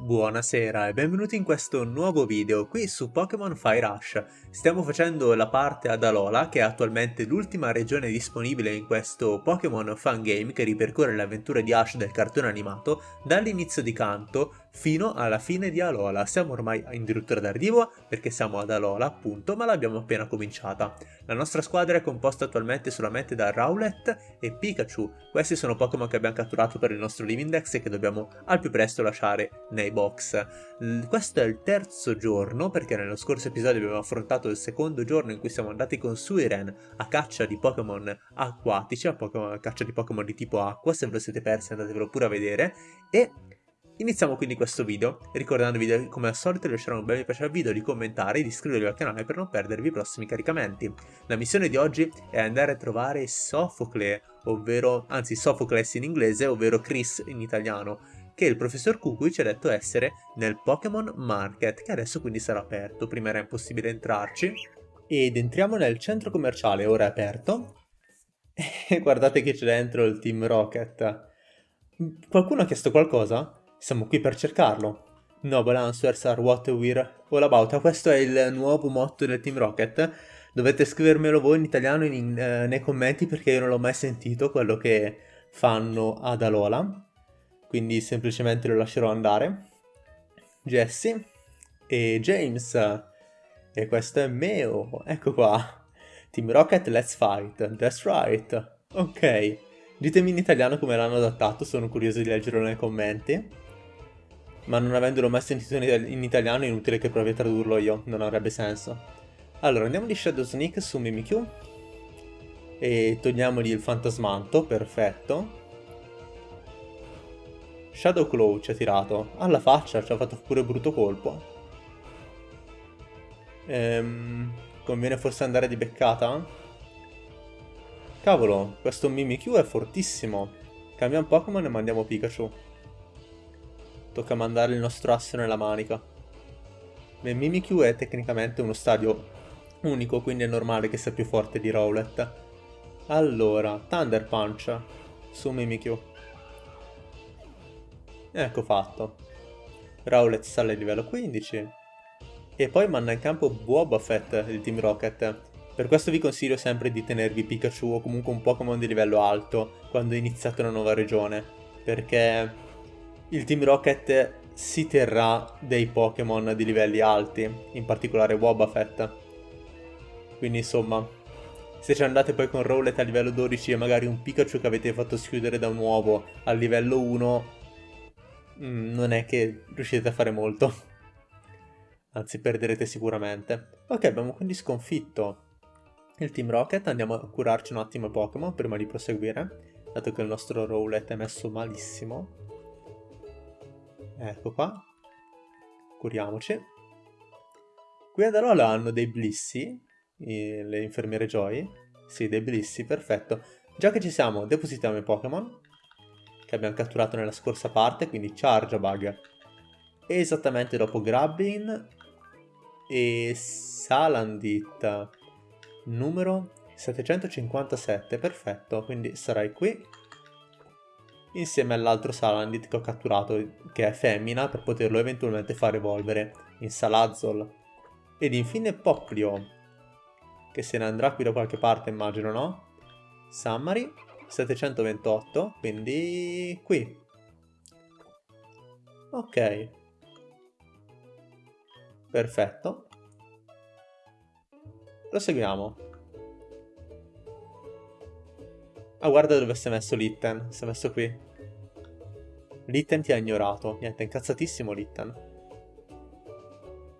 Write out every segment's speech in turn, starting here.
Buonasera e benvenuti in questo nuovo video qui su Pokémon Fire Rush. Stiamo facendo la parte ad Alola, che è attualmente l'ultima regione disponibile in questo Pokémon Fun Game che ripercorre le avventure di Ash del cartone animato dall'inizio di Kanto fino alla fine di Alola. Siamo ormai addirittura d'arrivo perché siamo ad Alola appunto, ma l'abbiamo appena cominciata. La nostra squadra è composta attualmente solamente da Rowlet e Pikachu. Questi sono Pokémon che abbiamo catturato per il nostro Living Dex e che dobbiamo al più presto lasciare nei box. Questo è il terzo giorno perché nello scorso episodio abbiamo affrontato il secondo giorno in cui siamo andati con Suiren a caccia di Pokémon acquatici, a, a caccia di Pokémon di tipo acqua, se ve lo siete persi andatevelo pure a vedere e Iniziamo quindi questo video, ricordandovi di come al solito di lasciare un bel mi piace al video, di commentare e di iscrivervi al canale per non perdervi i prossimi caricamenti. La missione di oggi è andare a trovare Sofocle, ovvero, anzi Sophocles in inglese, ovvero Chris in italiano, che il professor Kukui ci ha detto essere nel Pokémon Market, che adesso quindi sarà aperto, prima era impossibile entrarci. Ed entriamo nel centro commerciale, ora è aperto. E guardate che c'è dentro il Team Rocket. Qualcuno ha chiesto qualcosa? Siamo qui per cercarlo. Noble answers are what we're all about. Questo è il nuovo motto del Team Rocket. Dovete scrivermelo voi in italiano in, eh, nei commenti perché io non l'ho mai sentito quello che fanno ad Alola. Quindi semplicemente lo lascerò andare. Jesse e James. E questo è Meo. Ecco qua. Team Rocket, let's fight. That's right. Ok. Ditemi in italiano come l'hanno adattato, sono curioso di leggerlo nei commenti ma non avendolo mai sentito in italiano è inutile che provi a tradurlo io, non avrebbe senso. Allora, andiamo di Shadow Sneak su Mimikyu e togliamogli il fantasmanto, perfetto. Shadow Claw ci ha tirato, alla faccia, ci ha fatto pure brutto colpo. Ehm, conviene forse andare di beccata? Cavolo, questo Mimikyu è fortissimo. Cambiamo Pokémon e mandiamo Pikachu. Tocca mandare il nostro asso nella manica. Beh, Mimikyu è tecnicamente uno stadio unico, quindi è normale che sia più forte di Rowlet. Allora, Thunder Punch su Mimikyu. Ecco fatto. Rowlet sale a livello 15. E poi manda in campo Boba Fett del Team Rocket. Per questo vi consiglio sempre di tenervi Pikachu o comunque un Pokémon di livello alto quando iniziate una nuova regione. Perché il Team Rocket si terrà dei Pokémon di livelli alti, in particolare Wobbuffet. Quindi insomma, se ci andate poi con Rowlet a livello 12 e magari un Pikachu che avete fatto schiudere da un uovo a livello 1, mm, non è che riuscite a fare molto. Anzi, perderete sicuramente. Ok, abbiamo quindi sconfitto il Team Rocket. Andiamo a curarci un attimo i Pokémon prima di proseguire, dato che il nostro Rowlet è messo malissimo. Ecco qua. Curiamoci. Qui ad Alola hanno dei blissi, le infermiere Joy. Sì, dei blissi, perfetto. Già che ci siamo, depositiamo i Pokémon che abbiamo catturato nella scorsa parte, quindi Charjabug. Esattamente dopo Grabbin e Salandit, numero 757, perfetto, quindi sarai qui insieme all'altro Salandit che ho catturato, che è femmina, per poterlo eventualmente far evolvere in Salazzol. Ed infine Poplio, che se ne andrà qui da qualche parte immagino, no? Summary, 728, quindi qui. Ok. Perfetto. Proseguiamo. Ah, guarda dove si è messo Litten. Si è messo qui. Litten ti ha ignorato. Niente, incazzatissimo Litten.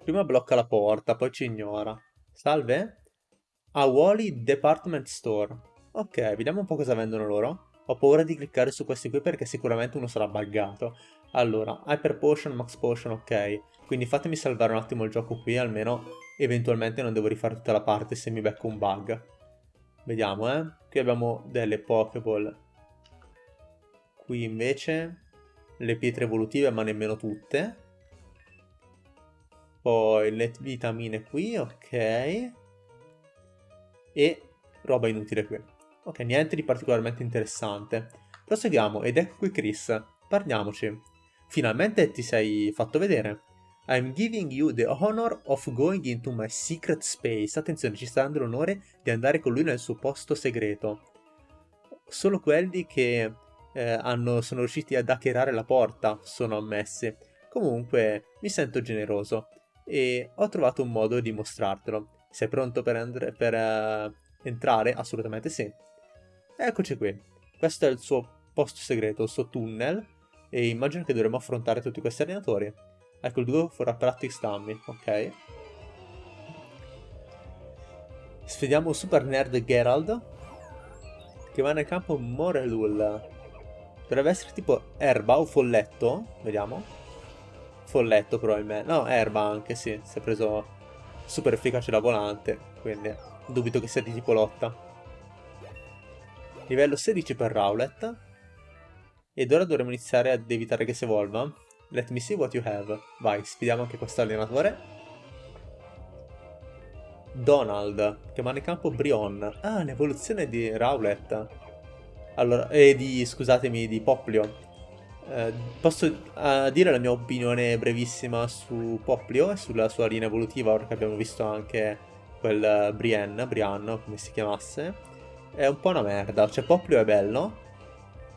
Prima blocca la porta, poi ci ignora. Salve? A Wally Department Store. Ok, vediamo un po' cosa vendono loro. Ho paura di cliccare su questi qui perché sicuramente uno sarà buggato. Allora, Hyper Potion, Max Potion, ok. Quindi fatemi salvare un attimo il gioco qui, almeno eventualmente non devo rifare tutta la parte se mi becco un bug. Vediamo, eh. Qui abbiamo delle Pokéball. Qui invece le pietre evolutive, ma nemmeno tutte. Poi le vitamine qui, ok. E roba inutile qui. Ok, niente di particolarmente interessante. Proseguiamo, ed ecco qui Chris. Parliamoci. finalmente ti sei fatto vedere. I'm giving you the honor of going into my secret space. Attenzione, ci sta dando l'onore di andare con lui nel suo posto segreto. Solo quelli che eh, hanno, sono riusciti ad hackerare la porta sono ammessi. Comunque, mi sento generoso e ho trovato un modo di mostrartelo. Sei pronto per, per uh, entrare? Assolutamente sì. Eccoci qui. Questo è il suo posto segreto, il suo tunnel. E immagino che dovremo affrontare tutti questi allenatori. Ecco il duo for a practice dummy, ok. Sfidiamo Super Nerd Gerald. Che va nel campo Morelul. Dovrebbe essere tipo erba o folletto. Vediamo. Folletto probabilmente. No, erba anche, sì. Si è preso super efficace la volante, quindi dubito che sia di tipo lotta. Livello 16 per Rowlet. Ed ora dovremo iniziare ad evitare che si evolva. Let me see what you have. Vai, sfidiamo anche questo allenatore. Donald, che manda in campo Brion. Ah, l'evoluzione di Rowlet. Allora, e di, scusatemi, di Poplio. Eh, posso uh, dire la mia opinione brevissima su Poplio e sulla sua linea evolutiva, ora che abbiamo visto anche quel Brienne, Brianno, come si chiamasse. È un po' una merda, cioè Poplio è bello,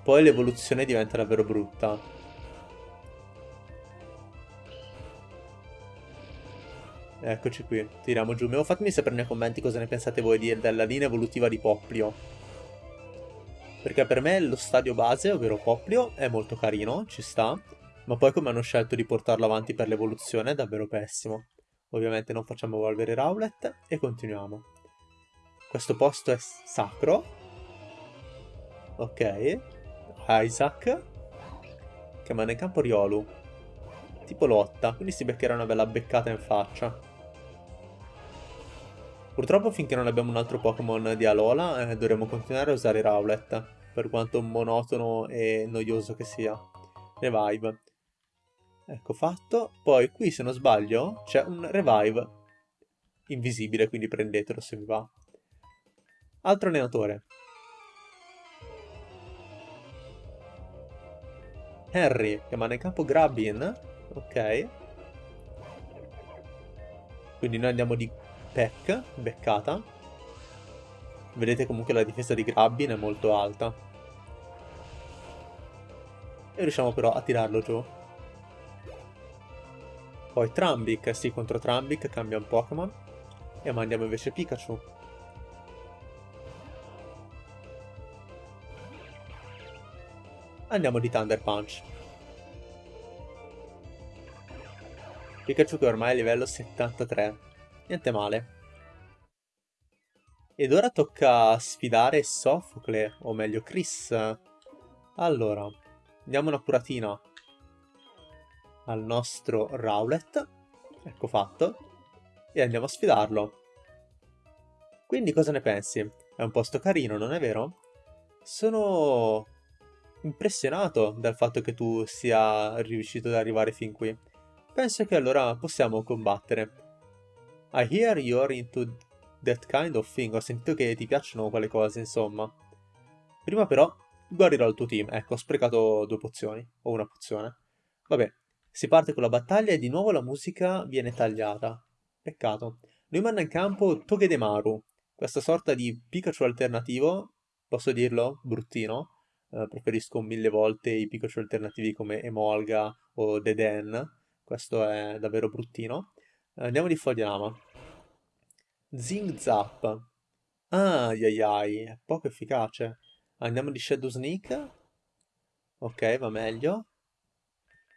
poi l'evoluzione diventa davvero brutta. Eccoci qui, tiriamo giù. Fatemi sapere nei commenti cosa ne pensate voi della linea evolutiva di Poplio. Perché per me lo stadio base, ovvero Poplio, è molto carino, ci sta. Ma poi come hanno scelto di portarlo avanti per l'evoluzione è davvero pessimo. Ovviamente non facciamo evolvere Rowlet e continuiamo. Questo posto è sacro. Ok. Isaac. Che manda in campo Riolu. Tipo lotta, quindi si beccherà una bella beccata in faccia. Purtroppo finché non abbiamo un altro Pokémon di Alola eh, dovremo continuare a usare Rowlet, per quanto monotono e noioso che sia. Revive. Ecco fatto. Poi qui se non sbaglio c'è un Revive invisibile, quindi prendetelo se vi va. Altro allenatore. Harry, che manda in campo Grabbin. Ok. Quindi noi andiamo di Peck, beccata. Vedete comunque la difesa di Grabbin è molto alta. E riusciamo però a tirarlo giù. Poi Trambic, sì, contro Trambic cambia un Pokémon. E mandiamo invece Pikachu. Andiamo di Thunder Punch. Pikachu che ormai è livello 73. Niente male. Ed ora tocca sfidare Sofocle, o meglio Chris. Allora, diamo una curatina al nostro Rowlet. Ecco fatto. E andiamo a sfidarlo. Quindi cosa ne pensi? È un posto carino, non è vero? Sono impressionato dal fatto che tu sia riuscito ad arrivare fin qui. Penso che allora possiamo combattere. I hear you're into that kind of thing. Ho sentito che ti piacciono quelle cose, insomma. Prima però guarirò il tuo team. Ecco, ho sprecato due pozioni. O una pozione. Vabbè, si parte con la battaglia e di nuovo la musica viene tagliata. Peccato. Lui manda in campo Togedemaru, questa sorta di Pikachu alternativo. Posso dirlo? Bruttino. Uh, preferisco mille volte i Pikachu alternativi come Emolga o Deden. Questo è davvero bruttino. Andiamo di Fogliama. Zing Zap. Ah, ai ai, è poco efficace. Andiamo di Shadow Sneak. Ok, va meglio.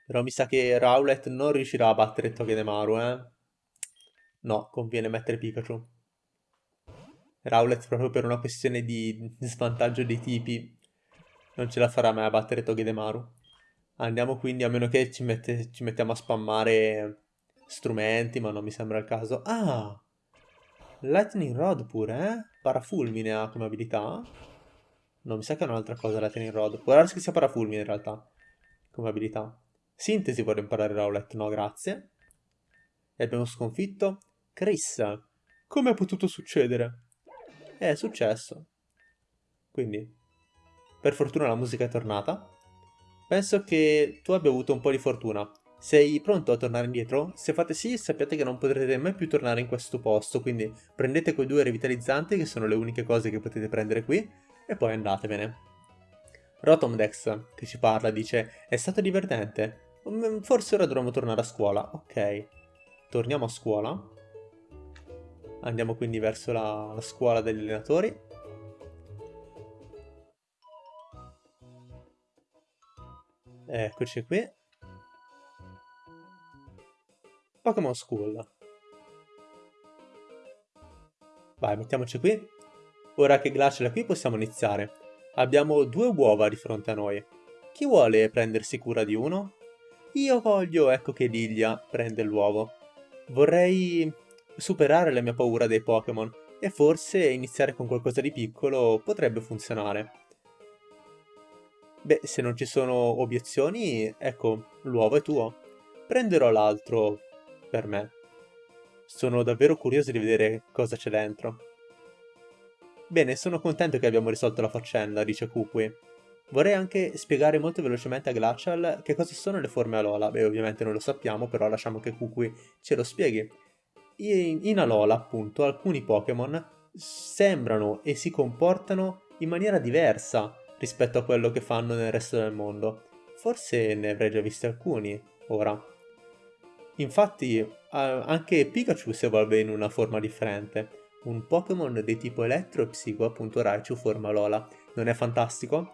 Però mi sa che Rowlet non riuscirà a battere Togedemaru, eh. No, conviene mettere Pikachu. Rowlet proprio per una questione di svantaggio dei tipi non ce la farà mai a battere Togedemaru. Andiamo quindi, a meno che ci, mette, ci mettiamo a spammare strumenti, ma non mi sembra il caso. Ah! Lightning Rod pure, eh? Parafulmine ha come abilità. No, mi sa che è un'altra cosa Lightning Rod. Può darsi che sia parafulmine in realtà, come abilità. Sintesi vorrei imparare Rowlet, no grazie. E abbiamo sconfitto Chris. Come è potuto succedere? È successo. Quindi, per fortuna la musica è tornata. penso che tu abbia avuto un po' di fortuna. Sei pronto a tornare indietro? Se fate sì, sappiate che non potrete mai più tornare in questo posto, quindi prendete quei due revitalizzanti, che sono le uniche cose che potete prendere qui, e poi andatevene. Rotomdex, che ci parla, dice È stato divertente. Mm, forse ora dovremmo tornare a scuola. Ok. Torniamo a scuola. Andiamo quindi verso la, la scuola degli allenatori. Eccoci qui. Pokémon School. Vai, mettiamoci qui. Ora che Glacial è qui possiamo iniziare. Abbiamo due uova di fronte a noi. Chi vuole prendersi cura di uno? Io voglio, ecco che Lilia prende l'uovo. Vorrei superare la mia paura dei Pokémon e forse iniziare con qualcosa di piccolo potrebbe funzionare. Beh, se non ci sono obiezioni, ecco, l'uovo è tuo. Prenderò l'altro per me. Sono davvero curioso di vedere cosa c'è dentro. Bene, sono contento che abbiamo risolto la faccenda, dice Kukui. Vorrei anche spiegare molto velocemente a Glacial che cosa sono le forme Alola. Beh, ovviamente non lo sappiamo, però lasciamo che Kukui ce lo spieghi. In Alola, appunto, alcuni Pokémon sembrano e si comportano in maniera diversa rispetto a quello che fanno nel resto del mondo. Forse ne avrei già visti alcuni, ora. Infatti anche Pikachu si evolve in una forma differente. Un Pokémon di tipo elettro e psico, appunto Raichu forma Lola. Non è fantastico?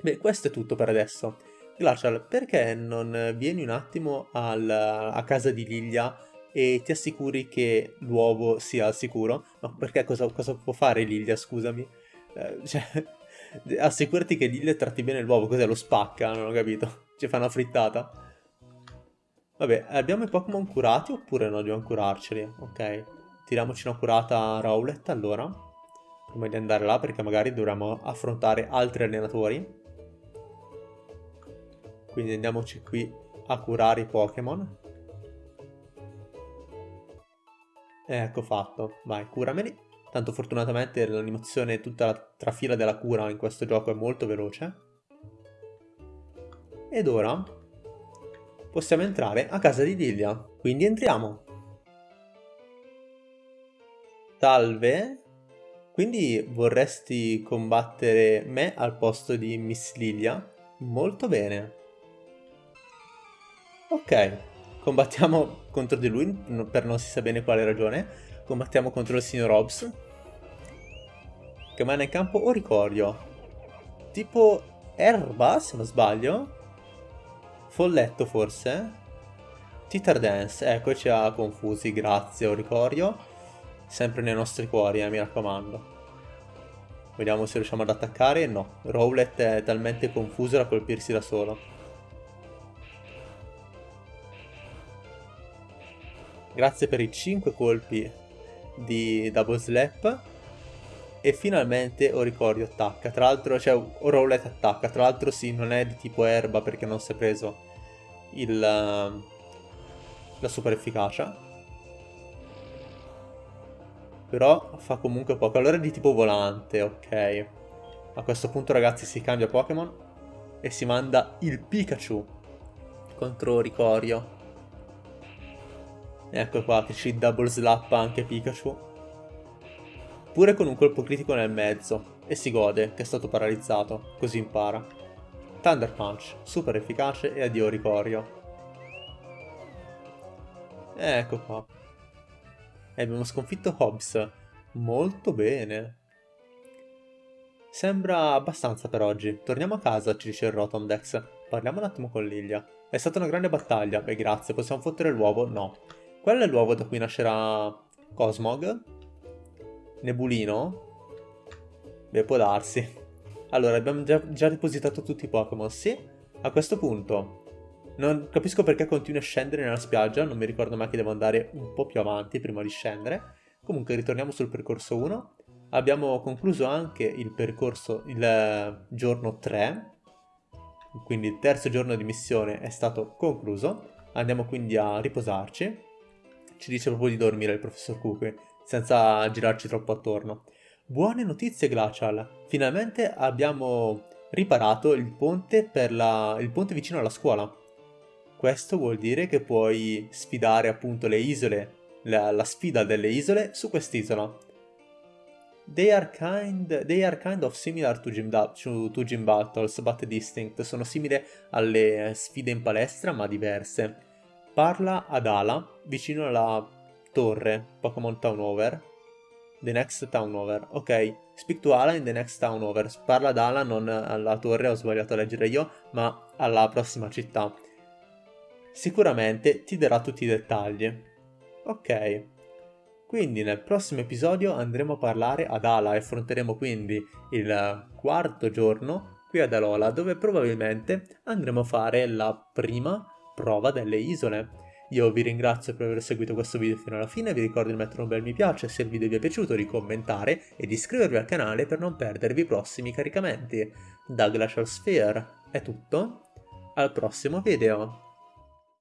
Beh, questo è tutto per adesso. Glacial, perché non vieni un attimo al, a casa di Lilia e ti assicuri che l'uovo sia al sicuro? No, perché cosa, cosa può fare Lilia, scusami? Eh, cioè, assicurati che Lilia tratti bene l'uovo, cos'è? Lo spacca, non ho capito. Ci fa una frittata. Vabbè, abbiamo i Pokémon curati oppure no? Dobbiamo curarceli? Ok. Tiriamoci una curata a Rowlet allora. Prima di andare là perché magari dovremo affrontare altri allenatori. Quindi andiamoci qui a curare i Pokémon. Ecco fatto. Vai, curameli. Tanto fortunatamente l'animazione, tutta la trafila della cura in questo gioco è molto veloce. Ed ora possiamo entrare a casa di Lilia. Quindi entriamo. Salve. Quindi vorresti combattere me al posto di Miss Lilia? Molto bene. Ok, combattiamo contro di lui per non si sa bene quale ragione. Combattiamo contro il signor Hobbs. Che manda in campo Oricorio. Tipo erba, se non sbaglio. Folletto forse? Titar Dance, ecco ci ha confusi, grazie Oricorio. Sempre nei nostri cuori, eh, mi raccomando. Vediamo se riusciamo ad attaccare. No, Rowlet è talmente confuso da colpirsi da solo. Grazie per i 5 colpi di Double Slap. E finalmente Oricorio attacca. Tra l'altro, cioè, Rowlet attacca. Tra l'altro sì, non è di tipo erba perché non si è preso il, la super efficacia. Però fa comunque poco. Allora è di tipo volante, ok. A questo punto ragazzi si cambia Pokémon e si manda il Pikachu contro Ricorio. Ecco qua che ci double slap anche Pikachu. Pure con un colpo critico nel mezzo. E si gode che è stato paralizzato, così impara. Thunder Punch, super efficace e addio Ricorio. Ecco qua. E abbiamo sconfitto Hobbs. Molto bene. Sembra abbastanza per oggi. Torniamo a casa, ci dice il Rotomdex. Parliamo un attimo con Lilia. È stata una grande battaglia. Beh, grazie. Possiamo fottere l'uovo? No. Quello è l'uovo da cui nascerà Cosmog? Nebulino? Beh, può darsi. Allora, abbiamo già, già depositato tutti i Pokémon, sì. A questo punto, non capisco perché continui a scendere nella spiaggia, non mi ricordo mai che devo andare un po' più avanti prima di scendere. Comunque, ritorniamo sul percorso 1. Abbiamo concluso anche il percorso, il eh, giorno 3, quindi il terzo giorno di missione è stato concluso. Andiamo quindi a riposarci. Ci dice proprio di dormire il professor Cookie, senza girarci troppo attorno. Buone notizie Glacial, finalmente abbiamo riparato il ponte, la... il ponte vicino alla scuola. Questo vuol dire che puoi sfidare appunto le isole, la, la sfida delle isole su quest'isola. They are, kind, they are kind of similar to gym, to, gym battles, but distinct. Sono simili alle sfide in palestra, ma diverse. Parla ad Ala, vicino alla torre Pokémon Town Over. The next town over. Ok, speak to Ala in the next town over. Parla ad Ala, non alla torre, ho sbagliato a leggere io, ma alla prossima città. Sicuramente ti darà tutti i dettagli. Ok. Quindi nel prossimo episodio andremo a parlare ad Ala e affronteremo quindi il quarto giorno qui ad Alola dove probabilmente andremo a fare la prima prova delle isole. Io vi ringrazio per aver seguito questo video fino alla fine, vi ricordo di mettere un bel mi piace se il video vi è piaciuto, di commentare e di iscrivervi al canale per non perdervi i prossimi caricamenti. Da Glacial Sphere è tutto, al prossimo video!